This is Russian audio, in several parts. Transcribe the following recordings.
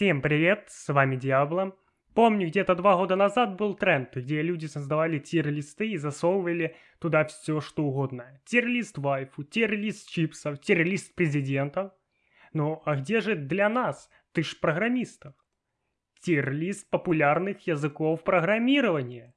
Всем привет, с вами Диабло. Помню, где-то два года назад был тренд, где люди создавали тир-листы и засовывали туда все, что угодно. Тир-лист вайфу, тир-лист чипсов, тир-лист президентов. Ну, а где же для нас, ты ж программистов? Тир-лист популярных языков программирования.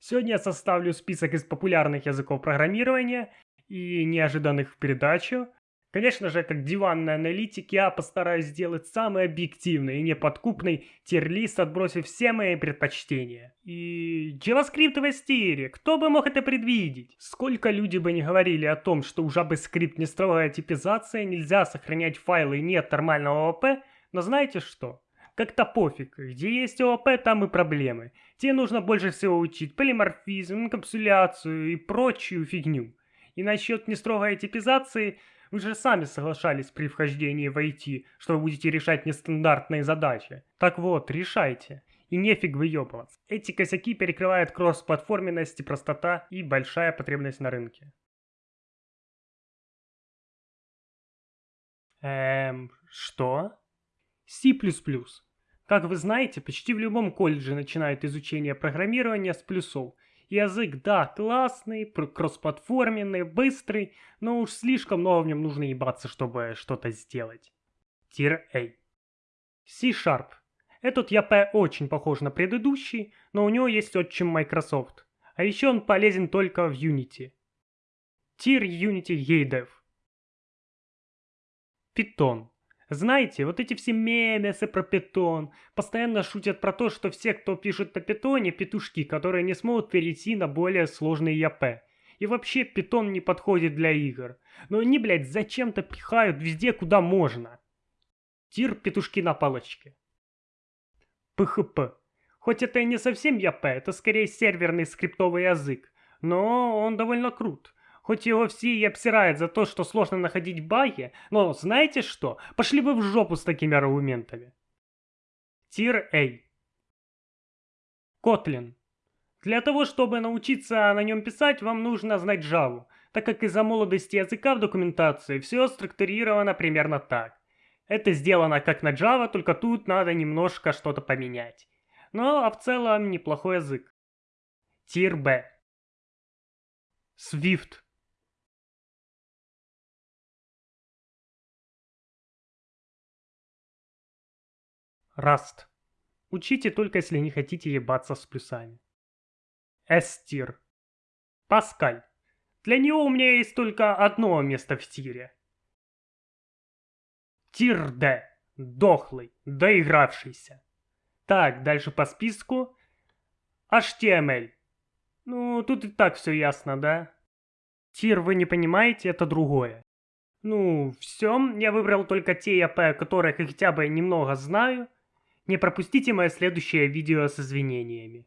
Сегодня я составлю список из популярных языков программирования и неожиданных в передачу, Конечно же, как диванный аналитик, я постараюсь сделать самый объективный и неподкупный тир-лист, отбросив все мои предпочтения. И JavaScript в стире, кто бы мог это предвидеть? Сколько люди бы не говорили о том, что у JavaScript не строгая типизация, нельзя сохранять файлы и нет нормального ОП, но знаете что? Как-то пофиг, где есть ООП, там и проблемы. Тебе нужно больше всего учить полиморфизм, инкапсуляцию и прочую фигню. И насчет нестрогой типизации – вы же сами соглашались при вхождении в IT, что вы будете решать нестандартные задачи. Так вот, решайте. И нефиг выебываться. Эти косяки перекрывают кросс-платформенность и простота и большая потребность на рынке. Эм, что? C++. Как вы знаете, почти в любом колледже начинают изучение программирования с плюсов, Язык, да, классный, кроссплатформенный, быстрый, но уж слишком много в нем нужно ебаться, чтобы что-то сделать. Тир A. C-Sharp. Этот ЯП очень похож на предыдущий, но у него есть отчим Microsoft. А еще он полезен только в Unity. Тир Unity EDEV. Python. Знаете, вот эти все мемесы про питон постоянно шутят про то, что все, кто пишет на питоне, петушки, которые не смогут перейти на более сложные ЯП. И вообще питон не подходит для игр. Но они, блядь, зачем-то пихают везде, куда можно. Тир петушки на палочке. PHP. Хоть это и не совсем ЯП, это скорее серверный скриптовый язык, но он довольно крут. Хоть его все и обсирают за то, что сложно находить баги, но знаете что? Пошли вы в жопу с такими аргументами. Тир A. Kotlin. Для того, чтобы научиться на нем писать, вам нужно знать Java, так как из-за молодости языка в документации все структурировано примерно так. Это сделано как на Java, только тут надо немножко что-то поменять. Но а в целом неплохой язык. Тир B. Swift. Rust. Учите только если не хотите ебаться с плюсами. S-тир. Паскаль. Для него у меня есть только одно место в тире. Тир Д. Дохлый, доигравшийся. Так, дальше по списку. HTML. Ну, тут и так все ясно, да? Тир вы не понимаете, это другое. Ну, все, я выбрал только те АП, которых хотя бы немного знаю. Не пропустите мое следующее видео с извинениями.